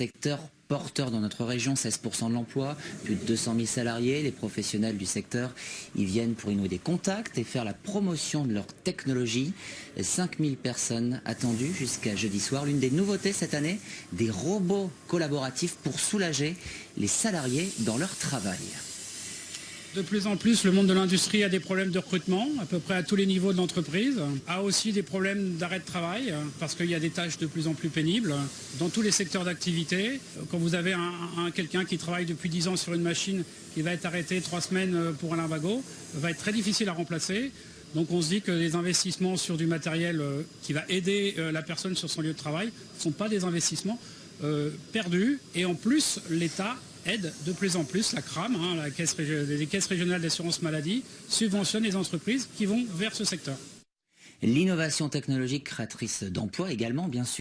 secteur porteur dans notre région, 16% de l'emploi, plus de 200 000 salariés. Les professionnels du secteur, ils viennent pour y nouer des contacts et faire la promotion de leur technologie. 5 000 personnes attendues jusqu'à jeudi soir. L'une des nouveautés cette année, des robots collaboratifs pour soulager les salariés dans leur travail. De plus en plus, le monde de l'industrie a des problèmes de recrutement, à peu près à tous les niveaux de l'entreprise, a aussi des problèmes d'arrêt de travail, parce qu'il y a des tâches de plus en plus pénibles dans tous les secteurs d'activité. Quand vous avez un, quelqu'un qui travaille depuis 10 ans sur une machine qui va être arrêté trois semaines pour un limbago, va être très difficile à remplacer. Donc on se dit que les investissements sur du matériel euh, qui va aider euh, la personne sur son lieu de travail ne sont pas des investissements euh, perdus. Et en plus, l'État aide de plus en plus, la CRAM, hein, les caisses régionales d'assurance maladie, subventionnent les entreprises qui vont vers ce secteur. L'innovation technologique créatrice d'emplois également, bien sûr.